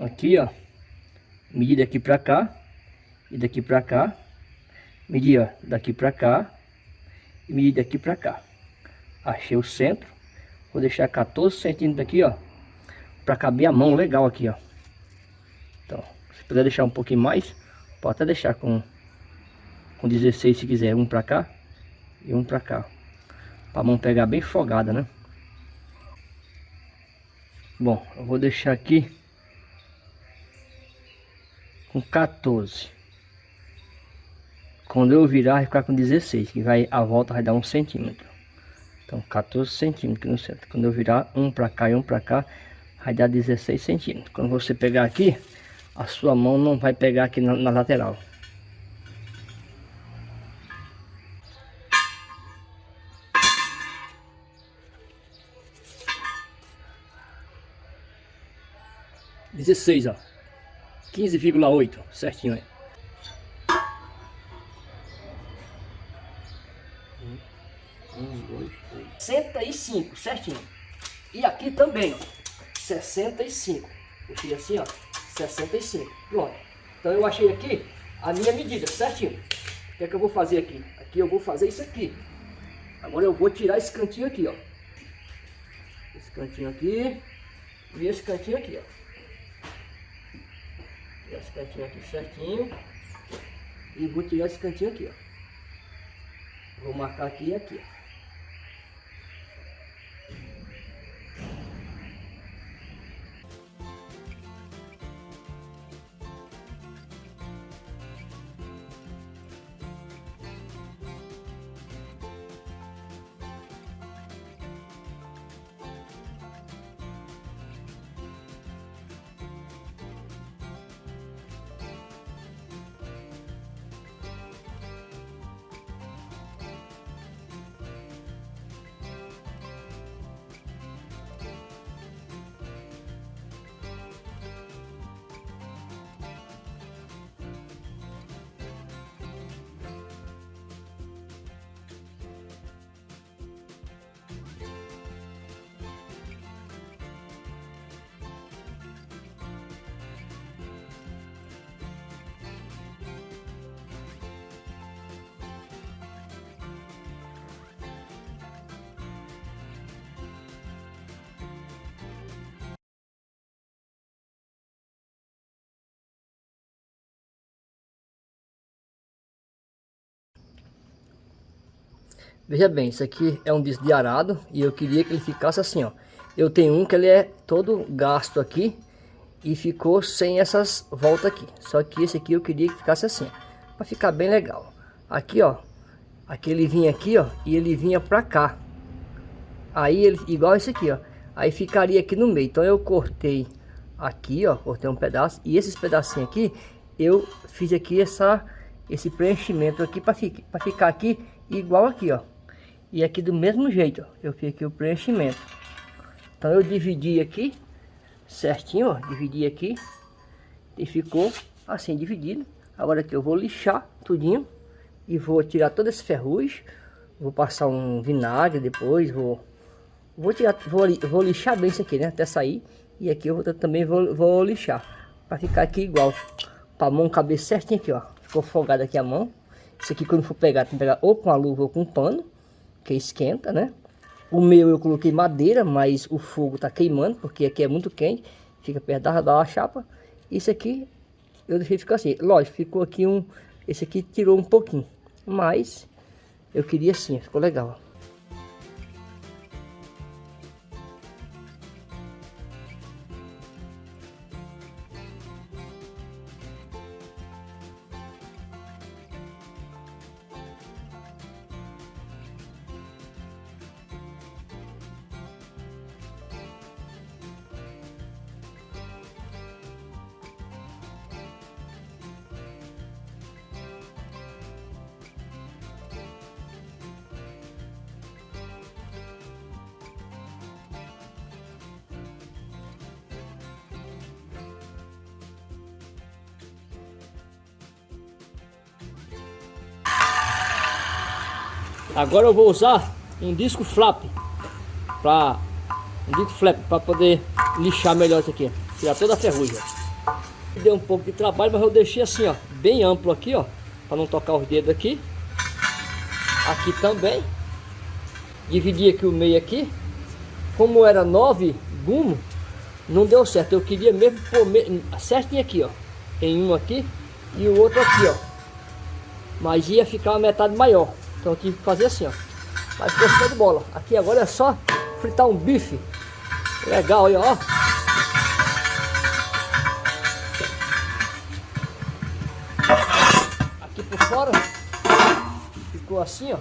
Aqui, ó. Medir daqui pra cá. E daqui pra cá. Medir, ó, daqui pra cá. E medir daqui pra cá. Achei o centro. Vou deixar 14 centímetros aqui, ó. Pra caber a mão legal aqui, ó. Então, se puder deixar um pouquinho mais, pode até deixar com, com 16 se quiser. Um pra cá e um pra cá. Pra mão pegar bem folgada, né? Bom, eu vou deixar aqui com 14. Quando eu virar, vai ficar com 16, que vai, a volta vai dar um centímetro. Então, 14 centímetros no centro. Quando eu virar um para cá e um para cá, vai dar 16 centímetros. Quando você pegar aqui, a sua mão não vai pegar aqui na, na lateral. Dezesseis, ó. 15,8, certinho aí. Um, dois, três. 65, certinho. E aqui também, ó. 65. Puxei assim, ó. 65. Pronto. Então eu achei aqui a minha medida, certinho. O que é que eu vou fazer aqui? Aqui eu vou fazer isso aqui. Agora eu vou tirar esse cantinho aqui, ó. Esse cantinho aqui. E esse cantinho aqui, ó esse cantinho aqui certinho. E vou tirar esse cantinho aqui, ó. Vou marcar aqui e aqui, ó. Veja bem, isso aqui é um disco de arado e eu queria que ele ficasse assim, ó. Eu tenho um que ele é todo gasto aqui e ficou sem essas voltas aqui. Só que esse aqui eu queria que ficasse assim, para ficar bem legal. Aqui, ó, aqui ele vinha aqui, ó, e ele vinha para cá. Aí ele igual esse aqui, ó. Aí ficaria aqui no meio. Então eu cortei aqui, ó, cortei um pedaço e esses pedacinhos aqui eu fiz aqui essa esse preenchimento aqui para ficar, ficar aqui igual aqui, ó. E aqui do mesmo jeito, ó, eu fiz aqui o preenchimento. Então eu dividi aqui, certinho, ó, dividi aqui. E ficou assim, dividido. Agora aqui eu vou lixar tudinho. E vou tirar todo esse ferrugem. Vou passar um vinagre depois, vou... Vou tirar, vou, vou lixar bem isso aqui, né, até sair. E aqui eu vou, também vou, vou lixar. Pra ficar aqui igual. Pra mão caber certinho aqui, ó. Ficou folgado aqui a mão. Isso aqui quando for pegar, tem que pegar ou com a luva ou com um pano que esquenta, né? O meu eu coloquei madeira, mas o fogo tá queimando, porque aqui é muito quente, fica perto da, da chapa. Isso aqui eu deixei ficar assim. Lógico, ficou aqui um... Esse aqui tirou um pouquinho, mas eu queria assim, ficou legal. Agora eu vou usar um disco flap para um disco flap para poder lixar melhor isso aqui, tirar toda a ferrugem. deu um pouco de trabalho, mas eu deixei assim, ó, bem amplo aqui, ó, para não tocar os dedos aqui. Aqui também. Dividi aqui o meio aqui. Como era nove gumo, não deu certo. Eu queria mesmo pôr certinho aqui, ó. Em um aqui e o outro aqui, ó. Mas ia ficar uma metade maior. Então que fazer assim, ó. Mas ficou show de bola. Aqui agora é só fritar um bife. Legal aí, ó. Aqui por fora ficou assim, ó.